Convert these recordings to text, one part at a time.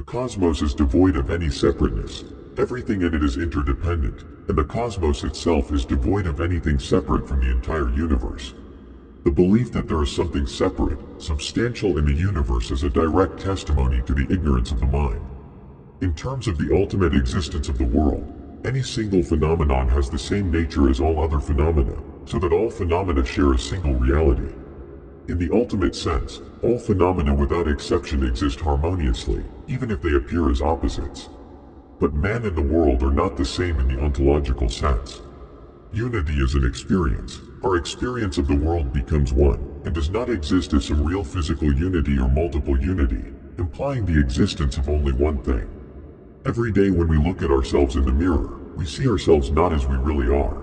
cosmos is devoid of any separateness. Everything in it is interdependent, and the cosmos itself is devoid of anything separate from the entire universe. The belief that there is something separate, substantial in the universe is a direct testimony to the ignorance of the mind. In terms of the ultimate existence of the world, any single phenomenon has the same nature as all other phenomena, so that all phenomena share a single reality. In the ultimate sense, all phenomena without exception exist harmoniously, even if they appear as opposites. But man and the world are not the same in the ontological sense. Unity is an experience. Our experience of the world becomes one, and does not exist as some real physical unity or multiple unity, implying the existence of only one thing. Every day when we look at ourselves in the mirror, we see ourselves not as we really are.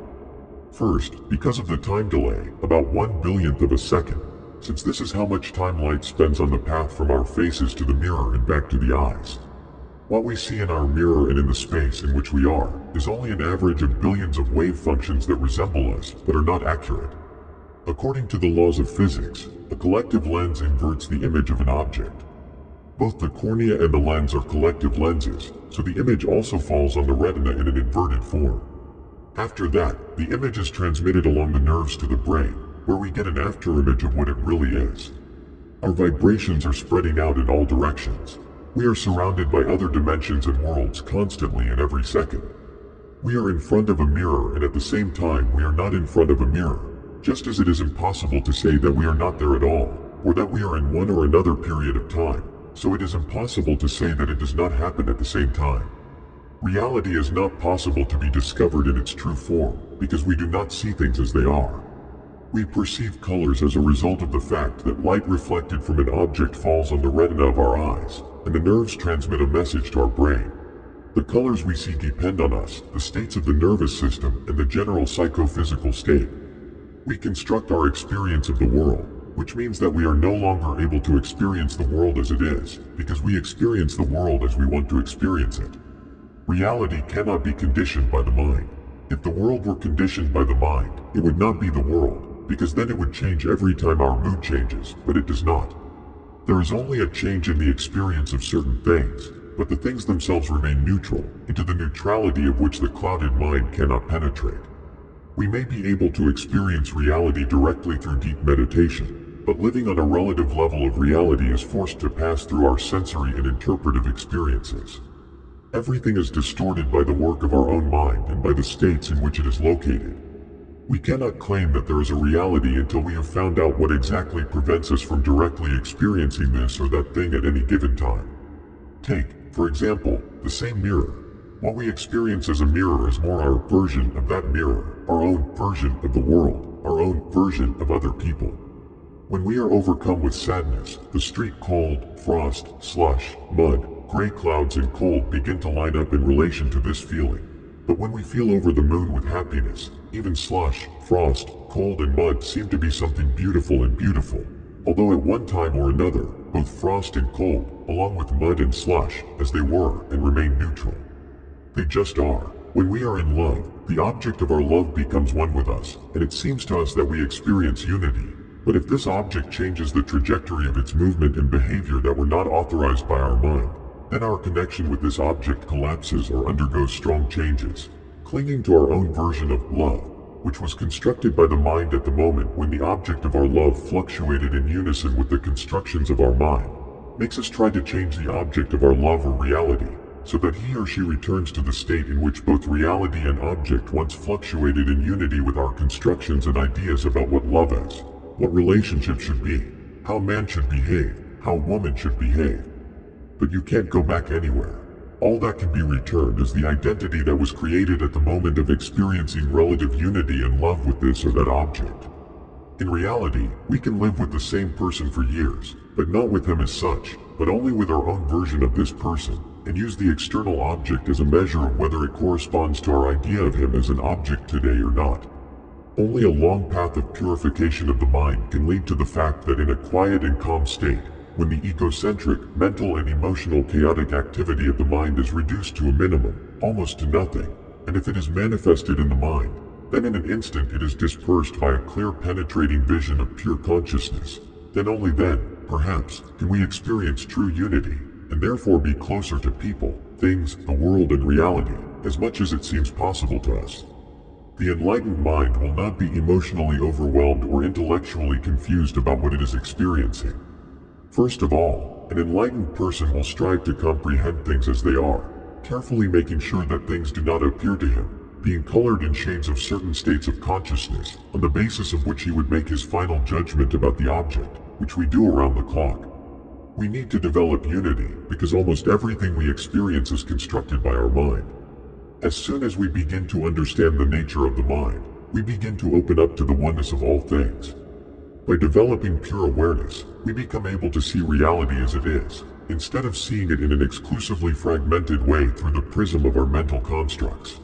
First, because of the time delay, about one billionth of a second, since this is how much time light spends on the path from our faces to the mirror and back to the eyes. What we see in our mirror and in the space in which we are is only an average of billions of wave functions that resemble us but are not accurate. According to the laws of physics, a collective lens inverts the image of an object. Both the cornea and the lens are collective lenses, so the image also falls on the retina in an inverted form. After that, the image is transmitted along the nerves to the brain, where we get an afterimage of what it really is. Our vibrations are spreading out in all directions. We are surrounded by other dimensions and worlds constantly and every second. We are in front of a mirror and at the same time we are not in front of a mirror, just as it is impossible to say that we are not there at all, or that we are in one or another period of time, so it is impossible to say that it does not happen at the same time. Reality is not possible to be discovered in its true form, because we do not see things as they are. We perceive colors as a result of the fact that light reflected from an object falls on the retina of our eyes, and the nerves transmit a message to our brain. The colors we see depend on us, the states of the nervous system, and the general psychophysical state. We construct our experience of the world, which means that we are no longer able to experience the world as it is, because we experience the world as we want to experience it. Reality cannot be conditioned by the mind. If the world were conditioned by the mind, it would not be the world, because then it would change every time our mood changes, but it does not. There is only a change in the experience of certain things, but the things themselves remain neutral, into the neutrality of which the clouded mind cannot penetrate. We may be able to experience reality directly through deep meditation, but living on a relative level of reality is forced to pass through our sensory and interpretive experiences. Everything is distorted by the work of our own mind and by the states in which it is located. We cannot claim that there is a reality until we have found out what exactly prevents us from directly experiencing this or that thing at any given time. Take, for example, the same mirror. What we experience as a mirror is more our version of that mirror, our own version of the world, our own version of other people. When we are overcome with sadness, the street cold, frost, slush, mud, gray clouds and cold begin to line up in relation to this feeling. But when we feel over the moon with happiness, even slush, frost, cold and mud seem to be something beautiful and beautiful. Although at one time or another, both frost and cold, along with mud and slush, as they were and remain neutral. They just are. When we are in love, the object of our love becomes one with us, and it seems to us that we experience unity. But if this object changes the trajectory of its movement and behavior that were not authorized by our mind, then our connection with this object collapses or undergoes strong changes, clinging to our own version of love, which was constructed by the mind at the moment when the object of our love fluctuated in unison with the constructions of our mind, makes us try to change the object of our love or reality, so that he or she returns to the state in which both reality and object once fluctuated in unity with our constructions and ideas about what love is, what relationship should be, how man should behave, how woman should behave, but you can't go back anywhere. All that can be returned is the identity that was created at the moment of experiencing relative unity and love with this or that object. In reality, we can live with the same person for years, but not with him as such, but only with our own version of this person, and use the external object as a measure of whether it corresponds to our idea of him as an object today or not. Only a long path of purification of the mind can lead to the fact that in a quiet and calm state, when the egocentric, mental and emotional chaotic activity of the mind is reduced to a minimum, almost to nothing, and if it is manifested in the mind, then in an instant it is dispersed by a clear penetrating vision of pure consciousness. Then only then, perhaps, can we experience true unity, and therefore be closer to people, things, the world and reality, as much as it seems possible to us. The enlightened mind will not be emotionally overwhelmed or intellectually confused about what it is experiencing. First of all, an enlightened person will strive to comprehend things as they are, carefully making sure that things do not appear to him, being colored in shades of certain states of consciousness, on the basis of which he would make his final judgment about the object, which we do around the clock. We need to develop unity, because almost everything we experience is constructed by our mind. As soon as we begin to understand the nature of the mind, we begin to open up to the oneness of all things. By developing pure awareness, we become able to see reality as it is, instead of seeing it in an exclusively fragmented way through the prism of our mental constructs.